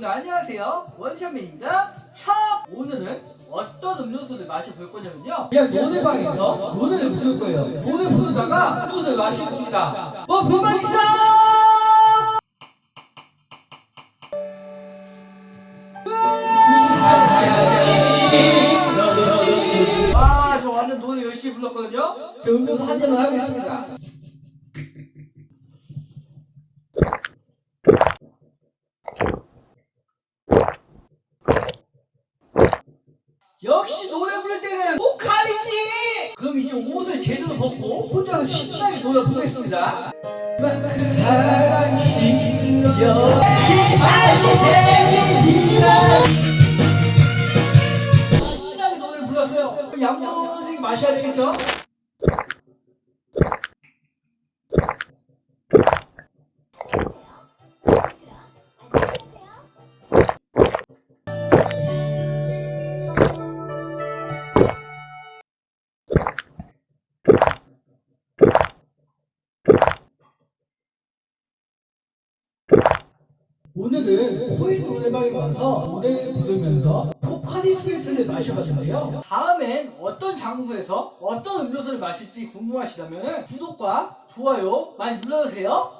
여러분들 안녕하세요 원샷맨입니다 첫 오늘은 어떤 음료수를 마셔볼 거냐면요 그냥 노래방에서 노래를 부를 거예요 노래 부르다가 음료수를 마실 겁니다 뭐 불만 있어? 아, 저 완전 노래 열심히 불렀거든요. 저 음료수 한 잔만 하겠습니다. 역시 노래 부를 때는 보컬이지! 그럼 이제 옷을 제대로 벗고 혼자서 신나게 노래 부르겠습니다. 그 사랑이 여지 다시. 그럼 양분이 마셔야 되겠죠? 오늘은 코인 노래방에 와서 노래를 부르면서 포카리 스웨스를 마셔봤는데요. 다음엔 어떤 장소에서 어떤 음료수를 마실지 궁금하시다면 구독과 좋아요 많이 눌러주세요.